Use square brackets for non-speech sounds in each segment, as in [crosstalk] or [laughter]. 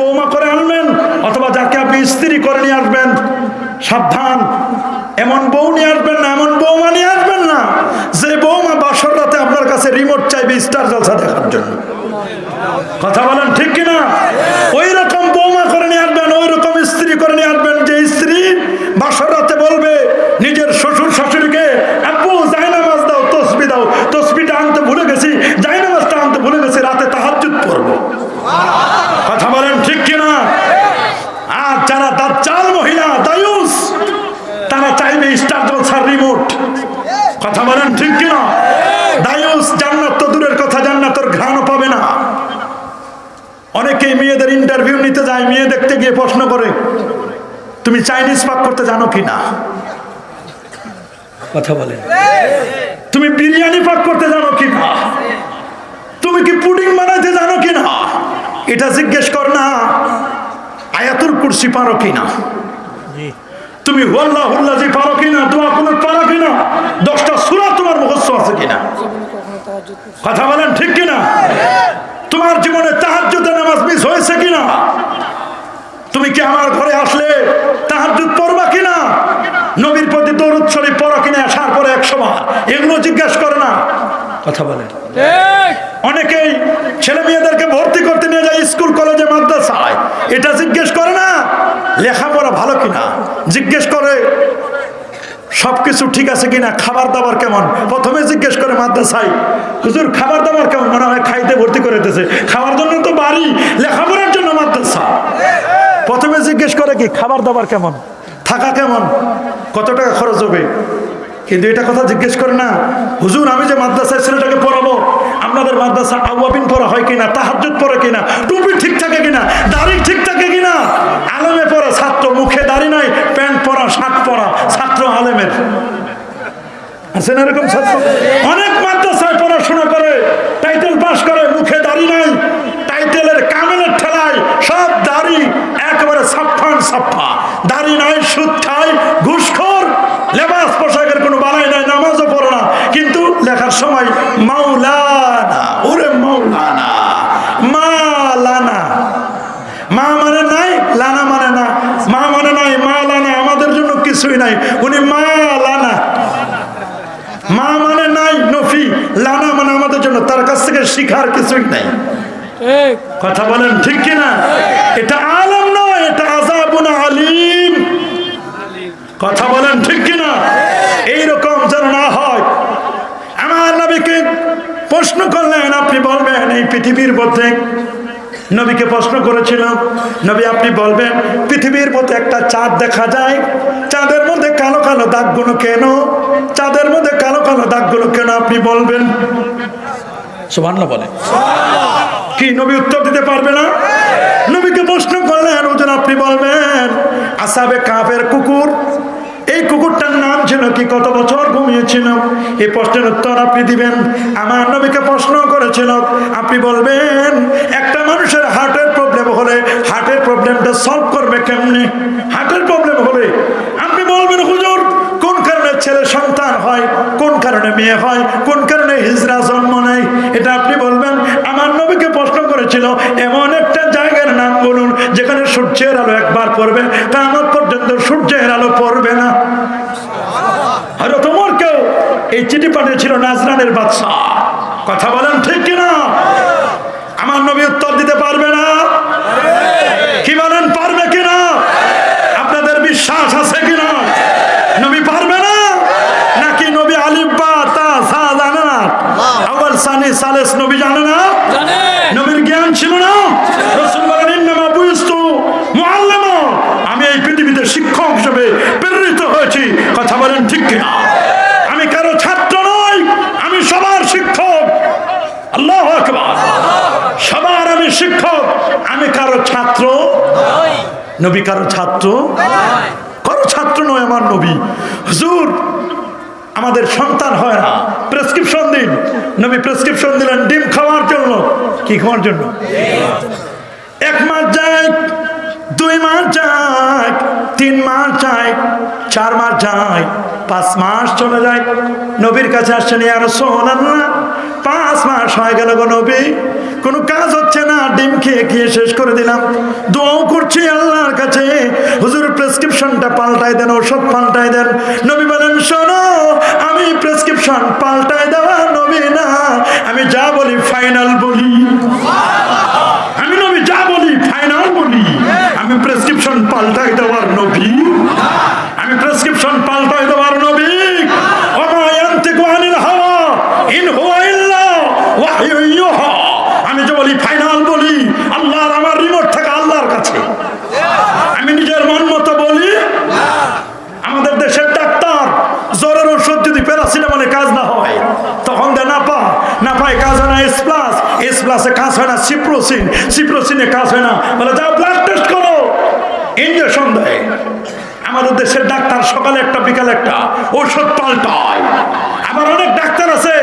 বৌমা করে আনবেন অথবা যাকে আপনি স্ত্রী করে নিয়ে আসবেন, সাবধান। এমন বউ নিয়ে আসবেন না, এমন বৌমা নিয়ে আসবেন না, যে বৌমা বাসর রাতে আপনার কাছে রিমোট চাইবে স্টার জলসা দেখার জন্য। কথা বলেন ঠিক কিনা? ওই রকম বৌমা করে নিয়ে আসবেন ওই রকম স্ত্রী করে নিয়ে আসবেন যে স্ত্রী বাসর রাতে বলবে নিজের শ্বশুর শাশুড়িকে আব্বু জায়নামাজ দাও তসবি দাও তসবিটা আনতে ভুলে গেছি জায়নামাজটা আনতে ভুলে গেছি রাতে তাহাজ্জুদ পড়ব কথা বলেন ঠিক কিনা আর যারা দাজ্জাল মহিলা দায়ুস তারা চাইবে স্টার জলসার রিমোট কথা বলেন ঠিক কিনা? দায়ুস জান্নাত তো দূরের কথা জান্নাতের ঘ্রাণও পাবে না। অনেকেই মেয়েদের ইন্টারভিউ নিতে যায় মেয়ে দেখতে গিয়ে প্রশ্ন করে তুমি চাইনিজ পাক করতে জানো কি না? কথা বলে তুমি বিরিয়ানি পাক করতে জানো কি না? তুমি কি পুডিং বানাইতে জানো কি না? এটা জিজ্ঞেস কর না আয়াতুল কুরসি পারো কি না? তুমি হুল্লা হুল্লা যে পারো কিনা দোয়া কুনুত পারো কিনা দশটা সুরা তোমার মুখস্থ আছে কিনা? কথা বলেন ঠিক কিনা? তোমার জীবনে তাহাজ্জুদে নামাজ মিস হয়েছে কিনা? তুমি কি আমার ঘরে আসলে তাহাজ্জুদ পড়বা কিনা? নবীর প্রতি দরুদ শরীফ পড়ো কিনা? আসার পরে একশো বার এগুলো জিজ্ঞাসা করে না। কথা বলেন। অনেকেই ছেলে মেয়েদেরকে ভর্তি করতে নিয়ে যায় স্কুল কলেজে মাদ্রাসায়। এটা জিজ্ঞেস করে না? লেখাপড়া ভালো কিনা? জিজ্ঞেস করে, সবকিছু ঠিক আছে কিনা? খাবার দাবার কেমন? প্রথমে জিজ্ঞেস করে মাদ্রাসায়, হুজুর, খাবার দাবার কেমন? মনে হয় খাইতে ভর্তি করে দিতেছে খাওয়ার জন্য তো বাড়ি, লেখাপড়ার জন্য মাদ্রাসা। প্রথমে জিজ্ঞেস করে কি, খাবার দাবার কেমন? থাকা কেমন? কত টাকা খরচ হবে? কিন্তু এটা কথা জিজ্ঞেস করে না। হুজুর, আমি যে মাদ্রাসায় ছেলেটাকে পড়াবো, আপনাদের মাদ্রাসা আওয়াবিন পড়া হয় কিনা? তাহাজুদ পড়ে কিনা? টুপি ঠিক থাকে কিনা? দাড়ি ঠিক থাকে কিনা? আলেমে দাড়ি নাই, প্যান্ট পরা, শার্ট পরা, ছাত্র আলেমের। আছেন এরকম ছাত্র? অনেক মাদ্রাসায় পড়াশোনা করে, টাইটেল পাস করে, মুখে দাড়ি নাই, টাইটেলের কামেলের ঠেলায় সব দাড়ি একেবারে সাফান সাফা দাড়ি নাই, সুদ খায়, ঘুষখোর, লেবাস পোশাকের কোনো বালাই নাই, নামাজও পড়ো না। কিন্তু লেখার সময় মাওলানা ওরে মাওলানা মালানা মা মানে নাই লানা মানে না মা মানে নাই মা লানা আমাদের জন্য কিছুই নাই উনি মা লানা মা মানে নাই নফি। লানা মানে আমাদের জন্য তার কাছ থেকে শিখার কিছুই নাই। কথা বলেন ঠিক কিনা? এটা আলম নয় এটা আজাবুন আলিম। কথা বলেন ঠিক কিনা? এইরকম যেন না হয়। আমার নবীকে প্রশ্ন করলেন আপনি বলবেন এই পৃথিবীর মধ্যে নবীকে প্রশ্ন করেছিলাম নবী আপনি বলবেন পৃথিবীর মধ্যে একটা চাঁদ দেখা যায় চাঁদের মধ্যে কালো কালো দাগগুলো কেন? চাঁদের মধ্যে কালো কালো দাগগুলো কেন আপনি বলবেন? সুবহান বলে। কি নবী উত্তর দিতে পারবে না? নবীকে প্রশ্ন করলেন ওজন আপনি বলবেন আসাবে কাপের কুকুর? এই কুকুরটার নাম ছিল কি? কত বছর ঘুমিয়েছিল? এই প্রশ্নের উত্তর আপনি দিবেন। আমার নবীকে প্রশ্ন করেছিল আপনি বলবেন একটা মানুষের হার্টের প্রবলেম হলে হার্টের প্রবলেমটা সলভ করবে কেমনে? হার্টের প্রবলেম হলে আপনি বলবেন হুজুর কোন কারণে ছেলে সন্তান হয় কোন কারণে মেয়ে হয়, কোন কারণে হিজরা জন্ম নেয়, এটা আপনি বলবেন? আমার নবীকে প্রশ্ন করেছিল, এমন একটা জায়গার নাম বলুন, যেখানে সূর্যের আলো একবার পড়বে কামত পর্যন্ত সূর্যের আলো পড়বে না। আর তোমার কেউ এই চিঠি পাঠিয়েছিল, নাজরানের বাদশাহ। কথা বলেন ঠিক কিনা? আমার নবী উত্তর দিতে পারবে না? কি বলেন, পারবে কিনা? আপনাদের বিশ্বাস আছে কিনা? নবী পারবে না নাকি নবী আলিব্বা তা সা জানে না আওয়াল সালেস নবী জানে না? নবীর জ্ঞান ছিল না? রাসূল বলেন ইন্নামা আমি এই পৃথিবীতে শিক্ষক হিসেবে প্রেরিত হয়েছি। কথা বলেন ঠিক কিনা? আমি কারও ছাত্র নই আমি সবার শিক্ষক। আল্লাহু আকবার। সবার আমি শিক্ষক। আমি কারও ছাত্র নবী কারও ছাত্র? কারও ছাত্র নয় আমার নবী। হুজুর আমাদের সন্তান হয় না। প্রেসক্রিপশন দিন। নবী প্রেসক্রিপশন দিলেন, ডিম খাওয়ার জন্য। কি খাওয়ার জন্য? এক মাস যায়, দুই মাস যায়, তিন মাস যায়, চার মাস যায়, পাঁচ মাস চলে যায়। নবীর কাছে আসছেন আর সোনাল্লাহ পাঁচ মাস হয়ে গেল গো নবী। কোনো কাজ হচ্ছে না, ডিম খেয়ে খেয়ে শেষ করে দিলাম। দোয়াও করছি আল্লাহর কাছে। হুজুর প্রেসক্রিপশনটা পাল্টাই দেন ওষুধ পাল্টাই দেন। নবী বলেন, শোনো প্রেসক্রিপশন পাল্টায় দেওয়া নবী না। আমি যা বলি ফাইনাল বলি। আমি নবী, যা বলি ফাইনাল বলি। আমি প্রেসক্রিপশন পাল্টায় দেওয়ার নবী আমি প্রেসক্রিপশন পাল্টাই দেওয়ার নবী ওমা ইয়ান্তিকু আনিল হাওয়া ইন হুয়া ইল্লা ওয়াহয়ু ইউহা আমি যে বলি ফাইনাল বলি আল্লাহর আমার রিমোট থাকে আল্লাহর কাছে আমি নিজের মন মতো বলি আমাদের দেশের ডাক্তার জ্বরের ওষুধ যদি প্যারাসিটামলে কাজ না হয় তখন দেয় না পা না পায় কাজ হয় না এস প্লাস এস প্লাসে কাজ হয় না, সিপ্রোসিন। সিপ্রোসিনে কাজ হয় না। বলে যাও ব্লাড টেস্ট করো। ইঞ্জেকশন দেয়। আমাদের দেশের ডাক্তার সকালে একটা, বিকালে একটা। ওষুধ পাল্টায় আবার অনেক ডাক্তার আছে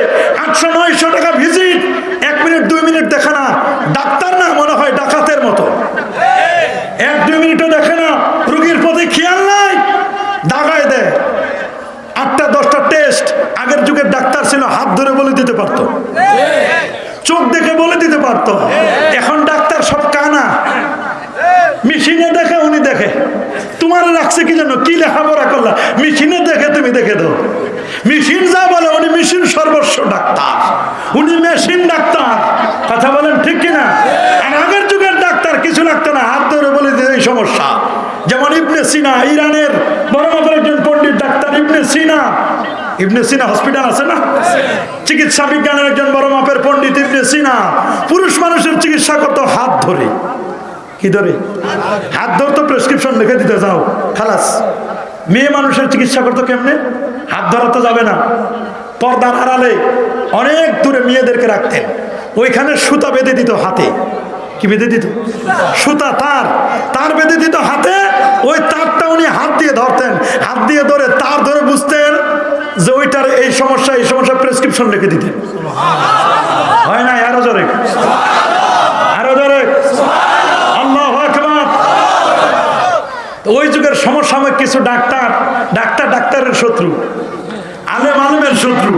আটশো নয়শো টাকা ভিজিট এক মিনিট দুই মিনিট দেখে না ডাক্তার না মনে হয় ডাকাতের মতো এক দুই মিনিটও দেখে না রুগীর প্রতি খেয়াল নাই দাগায় দেয় আটটা দশটা টেস্ট আগের যুগের ডাক্তার ছিল হাত ধরে বলে দিতে পারতো চোখ দেখে বলে দিতে পারতো এখন ডাক্তার সব কানা মেশিনে দেখে উনি দেখে তোমার রাখছে কি জন্য কি লেখাপড়া করলা? মেশিনে দেখে তুমি দেখে দাও। মেশিন যা বলে, উনি মেশিন সর্বস্ব ডাক্তার। উনি মেশিন ডাক্তার। কথা বলেন ঠিক কিনা? আর আগের যুগের ডাক্তার কিছু লাগতো না, হাত ধরে বলে দিতে এই সমস্যা। যেমন ইবনে সিনা, ইরানের বড় মাপের একজন পণ্ডিত ডাক্তার, ইবনে সিনা। ইবনে সিনা হসপিটাল আছে না? চিকিৎসা বিজ্ঞানের একজন বড় মাপের পণ্ডিত, ইবনে সিনা। পুরুষ মানুষের চিকিৎসা করতো হাত ধরে। কি ধরে? হাত ধরতো প্রেসক্রিপশন লিখে দিতে যাও, খালাস। মেয়ে মানুষের চিকিৎসা করতো কেমনে? হাত ধরা তো যাবে না। পর্দার আড়ালে অনেক দূরে মেয়েদেরকে রাখতেন। ওইখানে সুতা বেঁধে দিত হাতে। কি বেঁধে দিত? সুতা তার। তার বেঁধে দিত হাতে। ওই তারটা উনি হাত দিয়ে ধরতেন। হাত দিয়ে ধরে তার ধরে বুঝতেন যে ওইটার এই সমস্যা এই সমস্যা প্রেসক্রিপশন লিখে দিতেন হয় না আরও জোরে আরও জোরে আল্লাহ আকবার তো ওই যুগের সমসাময়িক কিছু ডাক্তার ডাক্তার ডাক্তারের শত্রু, আলেম আলেমের শত্রু,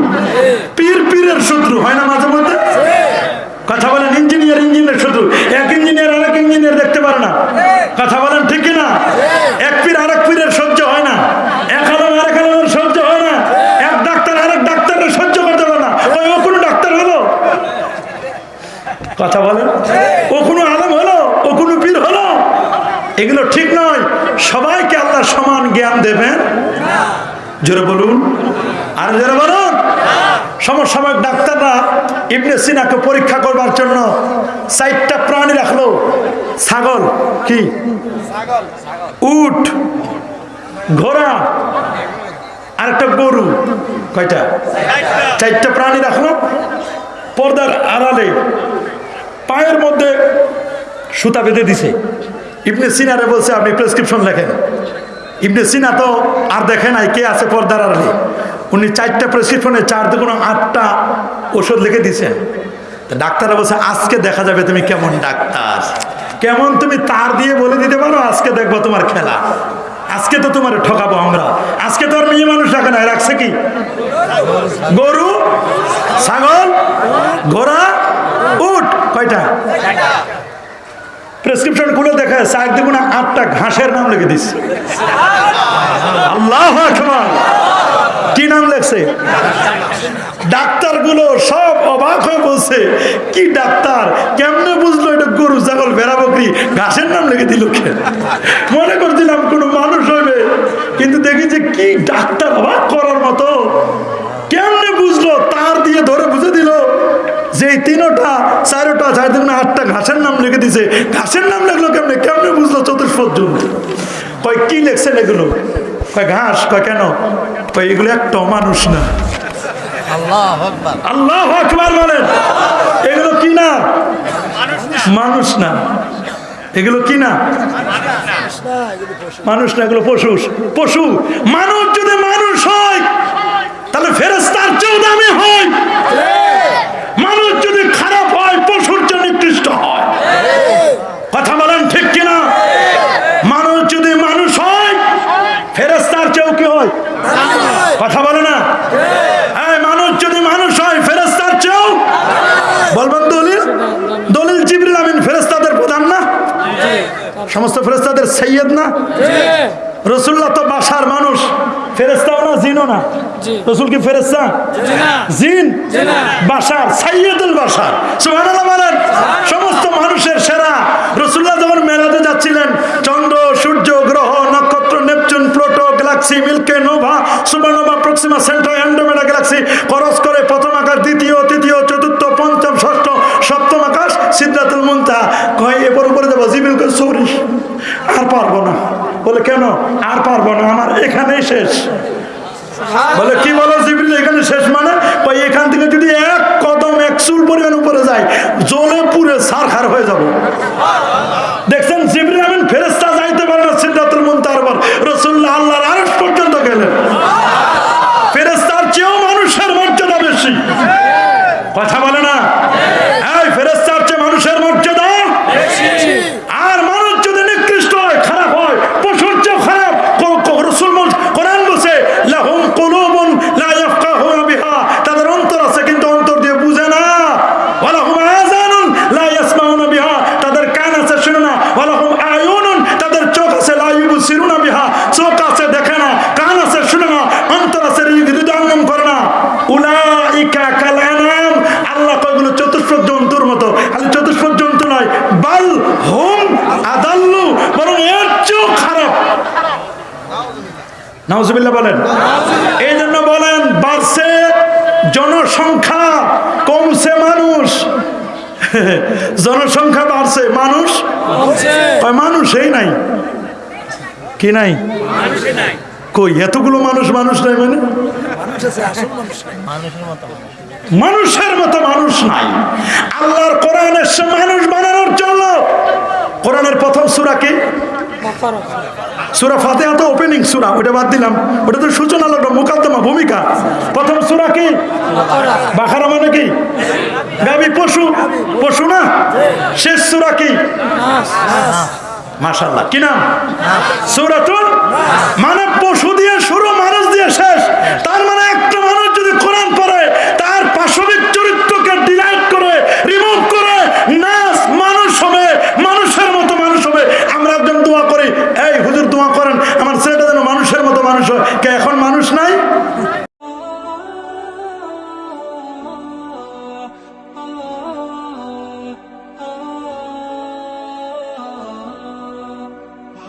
পীর পীরের শত্রু, হয় না মাঝে মধ্যে? কথা বলেন ইঞ্জিনিয়ার ইঞ্জিনিয়ার শত্রু, এক ইঞ্জিনিয়ার আরেক ইঞ্জিনিয়ার দেখতে পারে না। কথা বলেন ঠিক না এক পীর আরেক পীরের সহ্য হয় না এক আলম আরেক আলমের সহ্য হয় না এক ডাক্তার আরেক ডাক্তারের সহ্য করতে পারে না ওই ও কোনো ডাক্তার হলো কথা বলেন ও কোনো আলম হলো ও কোনো পীর হলো এগুলো ঠিক নয় সবাইকে আল্লাহ সমান দেবেন? জোরে বলুন। আর জোরে বলুন। সমসাময়িক ডাক্তাররা ইবনে সিনাকে পরীক্ষা করবার জন্য চারটা প্রাণী রাখল। ছাগল কি? উট ঘোড়া আর একটা গরু। কয়টা? চারটা প্রাণী রাখল। পর্দার আড়ালে পায়ের মধ্যে সুতা বেঁধে দিছে। ইবনে সিনারে বলছে আপনি প্রেসক্রিপশন লেখেন। ইবনে সিনা তো আর দেখে নাই কে আছে পর্দার আড়ালে। উনি চারটা প্রেসক্রিপশনে চার দুগুণ আটটা ওষুধ লিখে দিছেন তা ডাক্তাররা বলছে, আজকে দেখা যাবে তুমি কেমন ডাক্তার। কেমন তুমি তার দিয়ে বলে দিতে পারো, আজকে দেখব তোমার খেলা। আজকে তো তোমার ঠকাবো আমরা। আজকে তো আর মেয়ে মানুষ রাখে না রাখছে কি? গরু, ছাগল, ঘোড়া, উট, কয়টা? প্রেসক্রিপশন খুলে দেখে চার দুগুণা আটটা ঘাসের নাম লিখে দিস আল্লাহ কি নাম লেখছে? ডাক্তারগুলো সব অবাক হয়ে বলছে, কি ডাক্তার? কেমনে বুঝলো এটা গরু, ছাগল, ভেড়া, বকরি? ঘাসের নাম লিখে দিল মনে করছিলাম কোনো মানুষ হবে কিন্তু দেখি যে কি ডাক্তার অবাক করার মতো। কেমনে বুঝলো? তার দিয়ে ধরে বুঝে দিল যে তিনোটা, চারোটা চার দিন আটটা ঘাসের দিছে ঘাসের নাম লিখলো কেমনে? কেমনে বুঝলো চতুষ্পদ জন্য কয় কি লেখছেন এগুলো? কয় ঘাস? কয় কেন? কয় এগুলো একটা মানুষ না। আল্লাহ আকবার। আল্লাহ বলেন। এগুলো কি না? মানুষ না। এগুলো কি না? মানুষ না এগুলো পশু। পশু। মানুষ যদি মানুষ হয় তাহলে ফেরেস্তার চেয়েও দামি হয় মানুষ যদি খারাপ হয় পশুর চেয়ে নিকৃষ্ট হয় কথা বলেন ঠিক কিনা মানুষ যদি মানুষ হয় ফেরেস্তার চেয়েও কি হয় কথা বলে না এই মানুষ যদি মানুষ হয় ফেরেস্তার চেয়েও বলবেন দলিল জিবরিল আমিন ফেরেস্তাদের প্রধান না? সমস্ত ফেরেস্তাদের সৈয়দ না? রসুল্লাহ তো বাসার মানুষ। ফেরেস্তাও না, জিনও না? রসুল কি ফেরেস্তা জিন? বাসার সাইয়দুল বাসার। সুবহানাল্লাহ বলেন, সমস্ত মানুষের সেরা। রসুল্লাহ যখন মেলাতে যাচ্ছিলেন, চন্দ্র, সূর্য, গ্রহ, নক্ষত্র, Neptune, Pluto, galaxy, milky, nova supernova Proxima, central, Andromeda galaxy খরচ করে প্রথম আকাশ দ্বিতীয়, তৃতীয়, চতুর্থ মুন্তা কয়, এরপর উপরে যাব, জিবিল করে সৌরি, আর পারব না। বলে, কেন? আর পারব না, আমার এখানেই শেষ। বলে, কি বলো জিবিল, এখানে শেষ মানে? কয়, এখান থেকে যদি এক কদম, এক চুল পরিমাণ উপরে যায় জলে পুরে সারখার হয়ে যাব দেখছেন জিবরিল আমিন ফেরেস্তা যাইতে পারে না সিদ্ধাতুল মুনতার পর রাসূলুল্লাহ আল্লাহর আরশ পর্যন্ত গেলেন ফেরেস্তার চেয়েও মানুষের মর্যাদা বেশি কথা বলে না এই ফেরেস্তার চেয়ে মানুষের মর্যাদা আর মানুষ যদি নিকৃষ্ট হয় খারাপ হয় পশুর চেয়েও খারাপ ক- ক- রসুল বল- কোরআন বসে লাহুম কুলুবুন লা ইয়াফকাহুনা বিহা তাদের অন্তর আছে কিন্তু অন্তর দিয়ে বুঝে না ওয়ালাহুম আযানুন লা ইয়াসমাউনা বিহা তাদের কান আছে শুনে না ওয়ালাহুম আয়ুনুন তাদের চোখ আছে লা ইউবসিরুনা বিহা চোখ আছে দেখে না কান আছে শুনে না অন্তর আছে হৃদয়ঙ্গম করে না উলাইকা কাল আনাম আল্লাহ কয়গুলো চতুষ্পদ জন্তুর মতো খালি চতুষ্পদ জন্তু নয় বাল হুম আদাল্লু বরং এর চেয়েও খারাপ নাউজুবিল্লাহ বলেন। এই জন্য বলেন বাড়ছে জনসংখ্যা কমছে মানুষ। [laughs] জনসংখ্যা বাড়ছে মানুষ কয় মানুষই নাই। কি নাই? কই এতগুলো মানুষ মানুষ নাই মানে? মানুষের মতো মানুষ নাই। আল্লাহর কোরআনের সে মানুষ বানানোর জন্য কোরআনের প্রথম সূরা কি সূরা ফাতিহা তো ওপেনিং সুরা ওটা বাদ দিলাম। ওটা তো সূচনা ভূমিকা। প্রথম সুরা কি? বাখারা মানে কি? গাবি পশু। পশু না? শেষ সুরা কি? মাশাআল্লাহ। কি নাম? সূরাতুল মানে পশু দিয়ে শুরু, মানুষ দিয়ে শেষ। তার